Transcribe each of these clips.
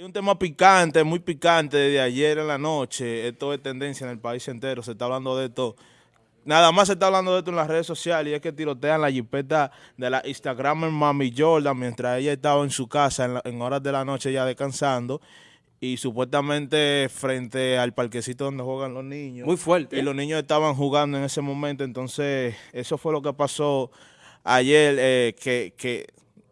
Hay un tema picante, muy picante desde ayer en la noche. Esto es tendencia en el país entero. Se está hablando de esto. Nada más se está hablando de esto en las redes sociales y es que tirotean la jipeta de la Instagramer Mami Jordan mientras ella estaba en su casa en, horas de la noche ya descansando y supuestamente frente al parquecito donde juegan los niños. Muy fuerte. Y los niños estaban jugando en ese momento, entonces eso fue lo que pasó ayer, eh, que, que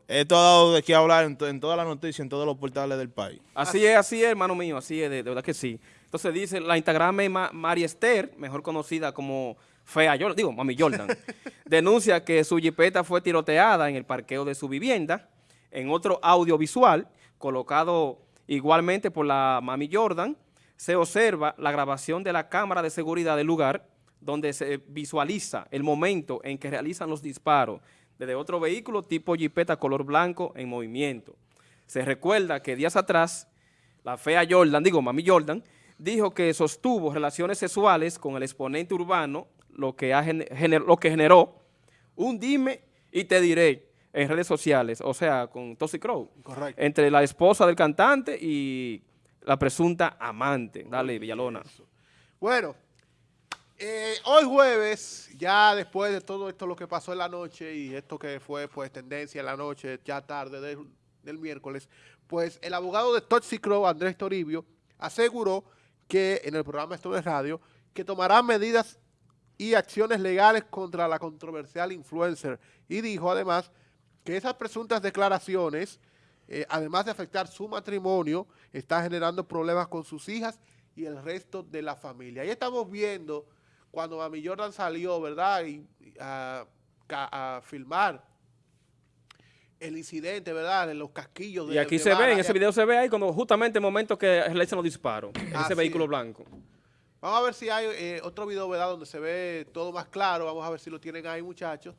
esto ha dado de qué hablar en, en todas las noticias, en todos los portales del país. Así es, así es, hermano mío, así es, de, verdad que sí. Entonces dice, la Instagram es María Esther, mejor conocida como Fea Jordan, digo, Mami Jordan, denuncia que su jipeta fue tiroteada en el parqueo de su vivienda. En otro audiovisual, colocado igualmente por la Mami Jordan, se observa la grabación de la cámara de seguridad del lugar, donde se visualiza el momento en que realizan los disparos desde otro vehículo tipo jipeta color blanco en movimiento. Se recuerda que días atrás, la fea Jordan, digo Mami Jordan, dijo que sostuvo relaciones sexuales con el exponente urbano, lo que, lo que generó un dime y te diré en redes sociales, o sea, con Toxic Crow. Correcto. Entre la esposa del cantante y la presunta amante. Dale, Villalona. Bueno, eh, hoy jueves, ya después de todo esto lo que pasó en la noche y esto que fue pues tendencia en la noche, ya tarde del, miércoles, pues el abogado de Toxic Crow, Andrés Toribio, aseguró que en el programa Esto de Radio, que tomará medidas y acciones legales contra la controversial influencer y dijo además que esas presuntas declaraciones, eh, además de afectar su matrimonio, está generando problemas con sus hijas y el resto de la familia. Ahí estamos viendo cuando Mami Jordan salió, ¿verdad? Y, a, filmar el incidente, ¿verdad? En los casquillos. De, y aquí se ve, en ese video se ve ahí cuando justamente el momento que realizan los disparos, en ese vehículo blanco. Vamos a ver si hay eh, otro video, ¿verdad? Donde se ve todo más claro. Vamos a ver si lo tienen ahí, muchachos.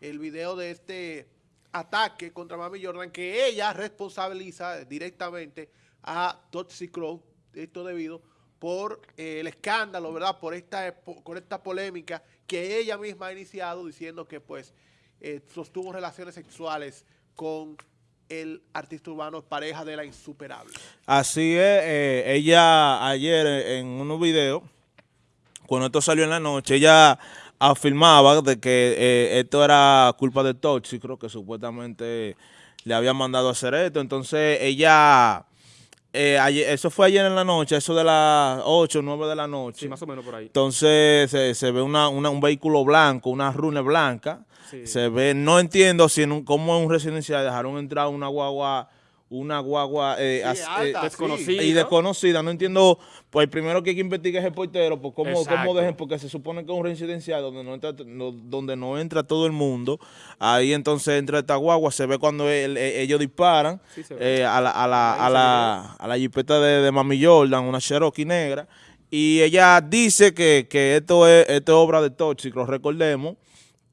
El video de este ataque contra Mami Jordan, que ella responsabiliza directamente a Toxic Crow, esto debido por eh, el escándalo, ¿verdad? Por esta, por esta polémica que ella misma ha iniciado diciendo que pues eh, sostuvo relaciones sexuales con el artista urbano pareja de la insuperable. Así es, eh, ella ayer en unos videos, cuando esto salió en la noche, ella afirmaba de que esto era culpa de Toxic, creo que supuestamente le había mandado a hacer esto, entonces ella eh, eso fue ayer en la noche, eso de las 8 o 9 de la noche. Sí, más o menos por ahí. Entonces se, ve una, un vehículo blanco, una rune blanca. Se ve, no entiendo si en un, cómo en un residencial dejaron entrar una guagua una guagua eh, eh, desconocida. y desconocida. No entiendo, pues primero que hay que investigar ese portero, pues cómo, cómo dejen, porque se supone que es un residencial donde no entra donde no entra todo el mundo. Ahí entonces entra esta guagua, se ve cuando e, ellos disparan eh, a la, a la, a la, a la jipeta de, de Mami Jordan, una Cherokee negra, y ella dice que, que esto, es, esto es obra de Tóxico, recordemos,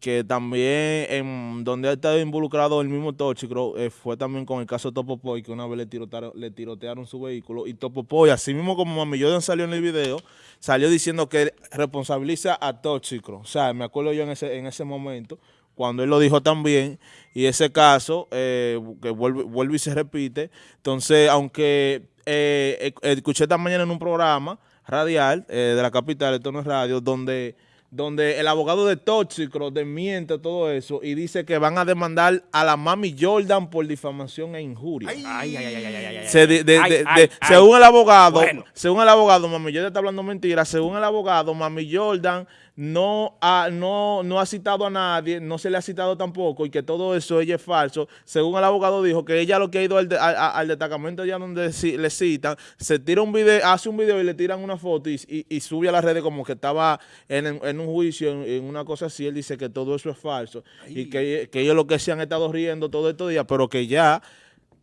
que también en donde ha estado involucrado el mismo Tóxico eh, fue también con el caso de que una vez le tirotearon, le tirotearon su vehículo, y Topopoy, así mismo como Mami Jordan salió en el video, salió diciendo que responsabiliza a Tóxico. O sea, me acuerdo yo en ese, en ese momento, cuando él lo dijo también, y ese caso, eh, que vuelve, y se repite, entonces, aunque eh, escuché esta mañana en un programa radial de la capital, esto no es radio, donde donde el abogado de Tóxico desmiente todo eso y dice que van a demandar a la Mami Jordan por difamación e injuria. Ay, ay, ay, según el abogado, según el abogado, Mami Jordan está hablando mentira, según el abogado, Mami Jordan no ha, no, no ha citado a nadie, no se le ha citado tampoco y que todo eso ella es falso. Según el abogado dijo que ella lo que ha ido al, al, destacamento allá donde le citan, se tira un video, hace un video y le tiran una foto y, sube a las redes como que estaba en, un juicio, en, una cosa así. Él dice que todo eso es falso y que, ellos lo que se han estado riendo todo estos días, pero que ya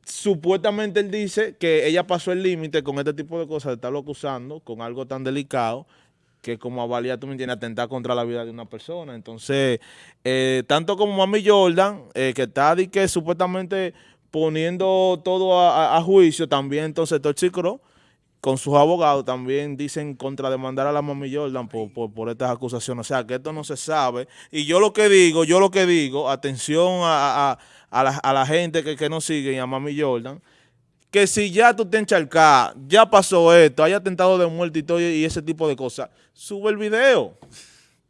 supuestamente él dice que ella pasó el límite con este tipo de cosas, de estarlo acusando con algo tan delicado que como avalía, tú me entiendes, atentar contra la vida de una persona. Entonces, eh, tanto como Mami Jordan, eh, que está que supuestamente poniendo todo a, juicio, también entonces Toxicro, con sus abogados, también dicen contrademandar a la Mami Jordan por, por, estas acusaciones. O sea, que esto no se sabe. Y yo lo que digo, yo lo que digo, atención a, a, la, la, gente que, que nos sigue y a Mami Jordan, que si ya tú te encharcás, ya pasó esto, hay atentado de muerte y todo y ese tipo de cosas, sube el video.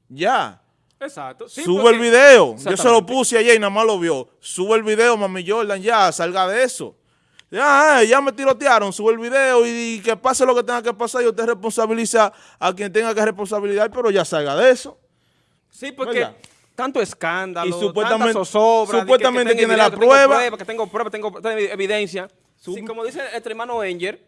Ya. Exacto. Sí, sube porque- el video. Yo se lo puse ayer y nada más lo vio. Sube el video, mami Jordan, ya, salga de eso. Ya, ya me tirotearon, sube el video y, y que pase lo que tenga que pasar y usted responsabiliza a quien tenga que responsabilizar, pero ya salga de eso. Sí, porque ¿Verdad? tanto escándalo, Y supuestamente- tanta zozobra, que- supuestamente que tiene la prueba. prueba, que tengo prueba, tengo evidencia. Si, como dice el hermano Enger,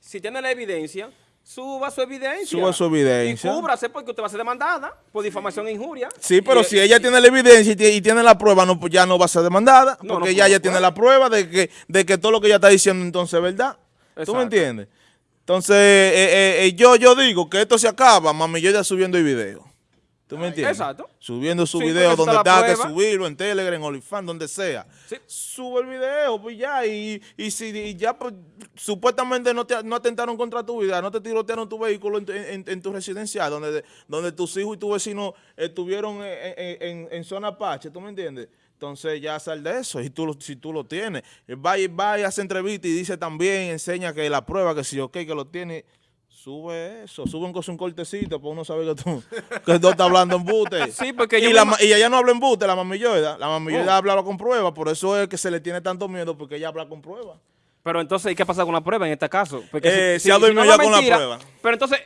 si tiene la evidencia, suba su evidencia. Suba su evidencia. Y cúbrase porque usted va a ser demandada por difamación e injuria. Sí, pero Y- si ella tiene la evidencia y, tie- y tiene la prueba, no, pues ya no va a ser demandada, No, porque no, ella ya tiene la prueba de que, de que todo lo que ella está diciendo entonces es verdad. ¿Tú Exacto. me entiendes? Entonces, eh, eh, eh, yo, yo digo que esto se acaba, mami, yo ya subiendo el video. ¿Tú me entiendes? exacto. Subiendo su Sí, video donde está que subirlo, en Telegram, en OnlyFans, donde sea. Sí. Sube el video, pues ya, y, y si y ya pues, supuestamente no, te, no atentaron contra tu vida, no te tirotearon tu vehículo en, tu- en- en tu residencial, donde, donde tus hijos y tu vecino estuvieron en, zona Apache, ¿tú me entiendes? Entonces ya sal de eso, y tú, si tú lo tienes. Va y, va y hace entrevista y dice también, enseña que la prueba, que si ok, que lo tiene, sube eso, sube un, un cortecito para uno saber que tú, que tú estás hablando en bute. Sí, porque y, la y ella no habla en bute, la mamilloida. La mamilloida Oh. habla con prueba, por eso es que se le tiene tanto miedo, porque ella habla con prueba. Pero entonces, ¿y qué pasa con la prueba en este caso? Porque Eh, se ha dormido no ya con la prueba. Pero entonces,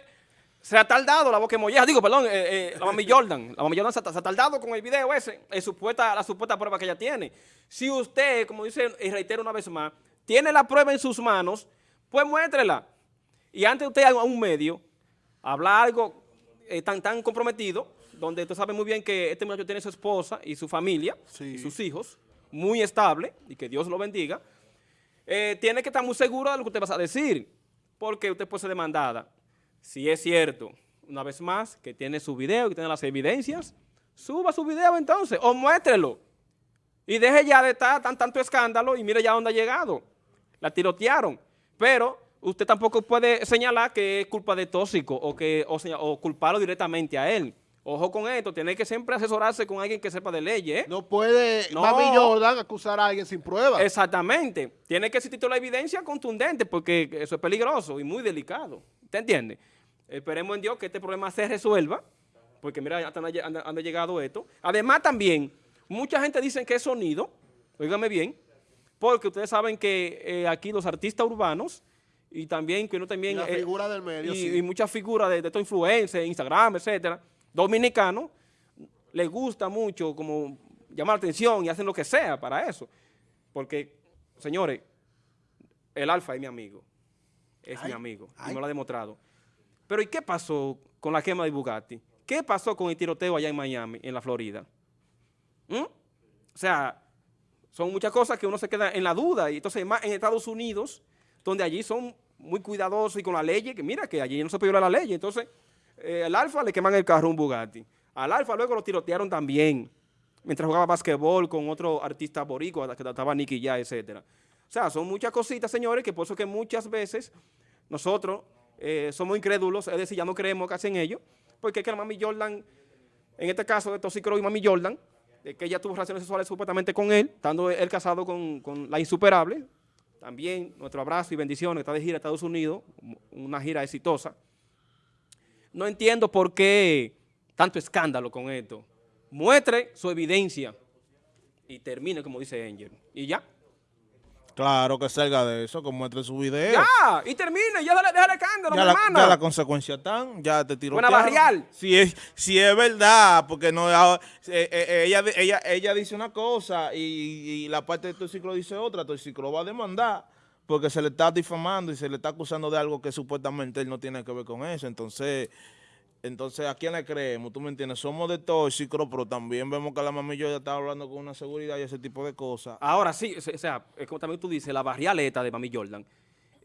se ha tardado la boca molleja. Digo, perdón, eh, eh, la mami Jordan. La mami Jordan se ha, se ha tardado con el video ese, en supuesta, la supuesta prueba que ella tiene. Si usted, como dice y reitero una vez más, tiene la prueba en sus manos, pues muéstrela. Y antes usted a un medio, habla algo eh, tan, tan comprometido, donde usted sabe muy bien que este muchacho tiene su esposa y su familia, Sí. y sus hijos, muy estable, y que Dios lo bendiga, eh, tiene que estar muy seguro de lo que usted va a decir, porque usted puede ser demandada. Si es cierto, una vez más, que tiene su video, que tiene las evidencias, suba su video entonces, o muéstrelo. Y deje ya de estar tan tanto escándalo y mire ya dónde ha llegado. La tirotearon. Pero usted tampoco puede señalar que es culpa de tóxico o, que, o, culparlo directamente a él. Ojo con esto, tiene que siempre asesorarse con alguien que sepa de leyes. ¿eh? No puede No. Mami Jordan acusar a alguien sin prueba. Exactamente. Tiene que existir toda la evidencia contundente porque eso es peligroso y muy delicado. ¿Te entiende? Esperemos en Dios que este problema se resuelva, porque mira, hasta dónde ha- anda- anda llegado esto. Además también, mucha gente dice que es sonido, óigame bien, porque ustedes saben que eh, aquí los artistas urbanos y también que uno también... Y la eh, figura del medio, y, sí. y muchas figuras de, de estos influencers, Instagram, etcétera, dominicanos, les gusta mucho como llamar la atención y hacen lo que sea para eso. Porque, señores, el Alfa es mi amigo. Es mi Ay, amigo. Y ay. me lo ha demostrado. Pero ¿y qué pasó con la quema de Bugatti? ¿Qué pasó con el tiroteo allá en Miami, en la Florida? ¿Mm? O sea, son muchas cosas que uno se queda en la duda. Y entonces, más en Estados Unidos, donde allí son muy cuidadosos y con la ley, que mira que allí no se viola la ley. Entonces, eh, al Alfa le queman el carro un Bugatti. Al Alfa luego lo tirotearon también, mientras jugaba basquetbol con otro artista boricua, que estaba Nicky Ya, etcétera. O sea, son muchas cositas, señores, que por eso que muchas veces nosotros eh, somos incrédulos, es decir, ya no creemos casi en ello, porque es que la mami Jordan, en este caso de Toxicro y mami Jordan, de que ella tuvo relaciones sexuales supuestamente con él, estando él casado con, con la insuperable, también nuestro abrazo y bendiciones, está de gira a Estados Unidos, una gira exitosa. No entiendo por qué tanto escándalo con esto. Muestre su evidencia y termine como dice Angel. Y ya. Claro que salga de eso, que muestre su video. Ya, y termine, ya déjale, déjale escándalo, Ya mi la, hermana. ya la consecuencia están, ya te tiró. Buena barrial. Si es, si es verdad, porque no ah, eh, eh, ella, ella, ella dice una cosa y, y la parte de tu ciclo dice otra, tu ciclo va a demandar porque se le está difamando y se le está acusando de algo que supuestamente él no tiene que ver con eso. Entonces, entonces ¿a quién le creemos? ¿Tú me entiendes? Somos de tóxicos, pero también vemos que la mamilla ya está hablando con una seguridad y ese tipo de cosas. Ahora sí, o sea, es como también tú dices, la barrialeta de Mami Jordan,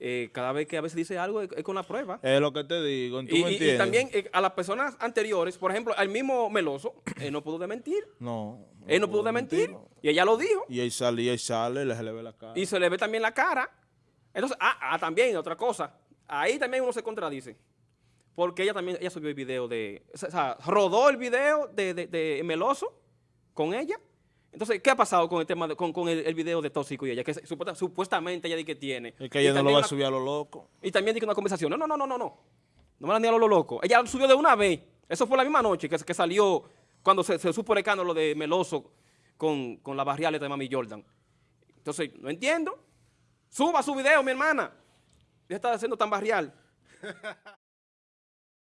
eh, cada vez que a veces dice algo es, es con la prueba. Es lo que te digo, ¿tú Y, me y- y entiendes? también eh, a las personas anteriores, por ejemplo, al mismo Meloso, él no pudo desmentir. No. Él no pudo desmentir. mentirlo. Y ella lo dijo. Y él sale, y él sale, le- se le ve la cara. Y se le ve también la cara. Entonces, ah, ah, también, otra cosa. Ahí también uno se contradice. Porque ella también, ella subió el video de, o sea, rodó el video de, de- de Meloso con ella. Entonces, ¿qué ha pasado con el tema de- con, con el, el video de Tóxico y ella? Que supuesta- supuestamente ella dice que tiene. Es que Y ella no lo va a subir a lo loco. Y también dice una conversación. No, no, no, no, no, no. No me la ni a lo loco. Ella lo subió de una vez. Eso fue la misma noche que, que salió cuando se, se supo el escándalo de Meloso con, con la barrial de Mami Jordan. Entonces, no entiendo. Suba su video, mi hermana. Ya está haciendo tan barrial.